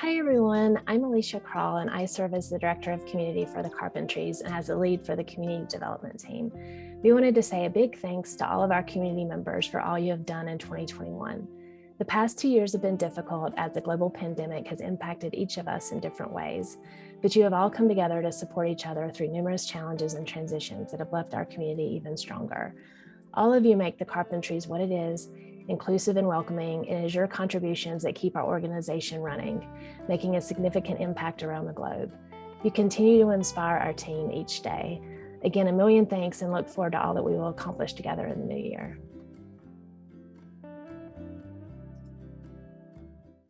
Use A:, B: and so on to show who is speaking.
A: Hi, everyone. I'm Alycia Crall, and I serve as the Director of Community for the Carpentries and as the lead for the Community Development Team. We wanted to say a big thanks to all of our community members for all you have done in 2021. The past two years have been difficult as the global pandemic has impacted each of us in different ways, but you have all come together to support each other through numerous challenges and transitions that have left our community even stronger. All of you make the Carpentries what it is inclusive and welcoming, and it is your contributions that keep our organization running, making a significant impact around the globe. You continue to inspire our team each day. Again, a million thanks and look forward to all that we will accomplish together in the new year.